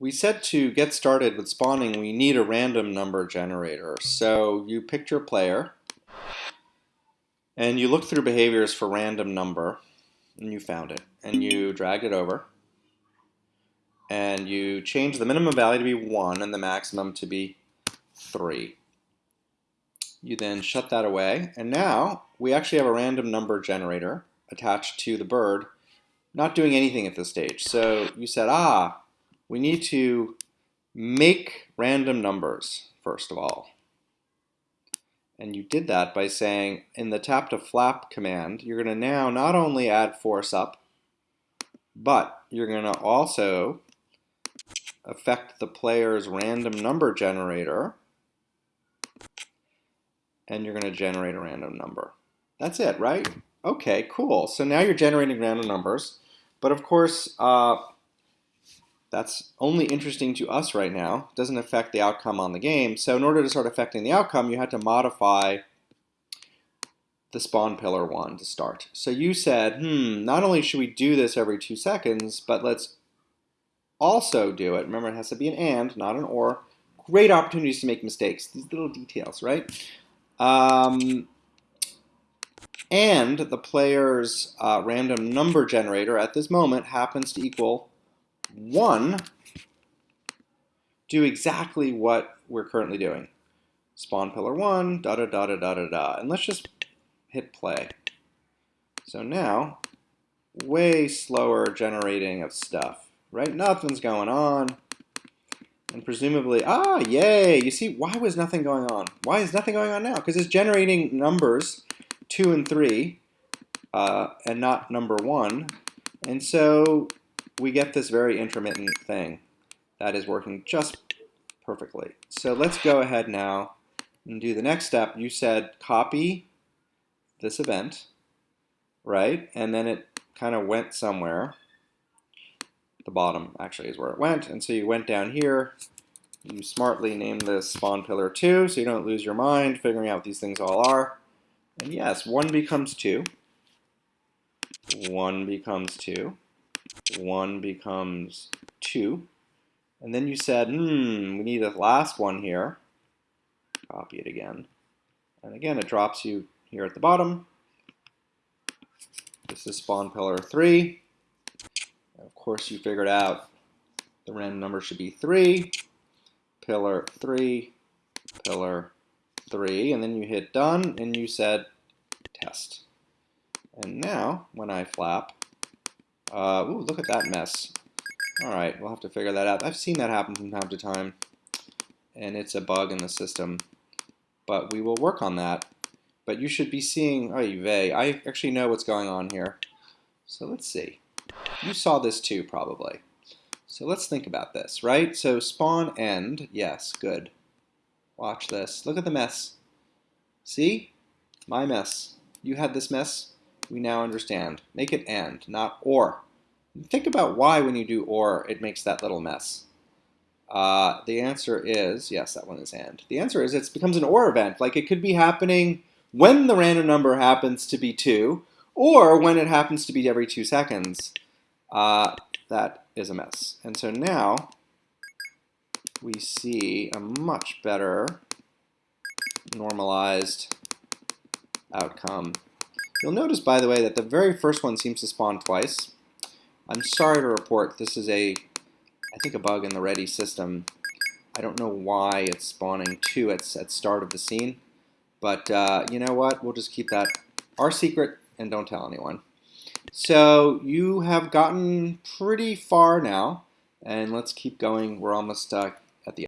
we said to get started with spawning, we need a random number generator. So you picked your player, and you look through behaviors for random number, and you found it. And you drag it over, and you change the minimum value to be 1 and the maximum to be 3. You then shut that away, and now we actually have a random number generator attached to the bird, not doing anything at this stage. So you said, ah, we need to make random numbers, first of all. And you did that by saying in the tap to flap command, you're going to now not only add force up, but you're going to also affect the player's random number generator, and you're going to generate a random number. That's it, right? Okay, cool. So now you're generating random numbers, but of course, uh, that's only interesting to us right now. Doesn't affect the outcome on the game. So in order to start affecting the outcome, you had to modify the spawn pillar one to start. So you said, hmm, not only should we do this every two seconds, but let's also do it. Remember, it has to be an and, not an or. Great opportunities to make mistakes. These little details, right? Um, and the player's uh, random number generator at this moment happens to equal 1 do exactly what we're currently doing. Spawn pillar 1, da da da da da da da. And let's just hit play. So now, way slower generating of stuff, right? Nothing's going on. And presumably, ah, yay! You see, why was nothing going on? Why is nothing going on now? Because it's generating numbers 2 and 3, uh, and not number 1. And so we get this very intermittent thing that is working just perfectly. So let's go ahead now and do the next step. You said copy this event, right? And then it kind of went somewhere. The bottom actually is where it went. And so you went down here. You smartly named this spawn pillar 2 so you don't lose your mind figuring out what these things all are. And yes, 1 becomes 2. 1 becomes 2. 1 becomes 2. And then you said, hmm, we need a last one here. Copy it again. And again, it drops you here at the bottom. This is spawn pillar 3. And of course, you figured out the random number should be 3, pillar 3, pillar 3, and then you hit done, and you said test. And now, when I flap, uh, ooh, look at that mess. Alright, we'll have to figure that out. I've seen that happen from time to time, and it's a bug in the system. But we will work on that. But you should be seeing, oh, vey, I actually know what's going on here. So let's see. You saw this too, probably. So let's think about this, right? So spawn end, yes, good. Watch this. Look at the mess. See? My mess. You had this mess? We now understand. Make it and, not or. Think about why when you do or, it makes that little mess. Uh, the answer is, yes, that one is and. The answer is it becomes an or event. Like it could be happening when the random number happens to be 2, or when it happens to be every 2 seconds. Uh, that is a mess. And so now we see a much better normalized outcome You'll notice, by the way, that the very first one seems to spawn twice. I'm sorry to report this is a, I think, a bug in the ready system. I don't know why it's spawning two at, at start of the scene, but uh, you know what? We'll just keep that our secret and don't tell anyone. So you have gotten pretty far now, and let's keep going. We're almost uh,